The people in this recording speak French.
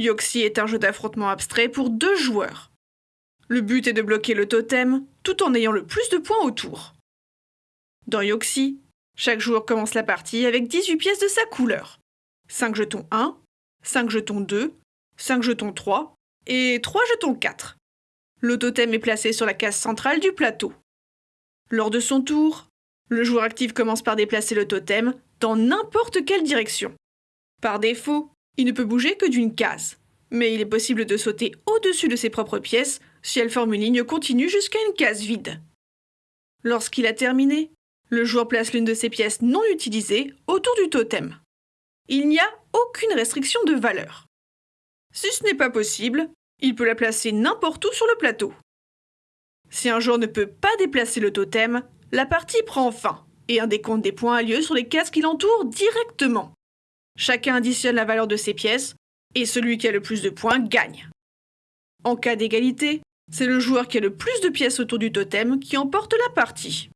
Yoxi est un jeu d'affrontement abstrait pour deux joueurs. Le but est de bloquer le totem tout en ayant le plus de points autour. Dans Yoxi, chaque joueur commence la partie avec 18 pièces de sa couleur. 5 jetons 1, 5 jetons 2, 5 jetons 3 et 3 jetons 4. Le totem est placé sur la case centrale du plateau. Lors de son tour, le joueur actif commence par déplacer le totem dans n'importe quelle direction. Par défaut, il ne peut bouger que d'une case, mais il est possible de sauter au-dessus de ses propres pièces si elles forment une ligne continue jusqu'à une case vide. Lorsqu'il a terminé, le joueur place l'une de ses pièces non utilisées autour du totem. Il n'y a aucune restriction de valeur. Si ce n'est pas possible, il peut la placer n'importe où sur le plateau. Si un joueur ne peut pas déplacer le totem, la partie prend fin et un décompte des points a lieu sur les cases qui l'entourent directement. Chacun additionne la valeur de ses pièces et celui qui a le plus de points gagne. En cas d'égalité, c'est le joueur qui a le plus de pièces autour du totem qui emporte la partie.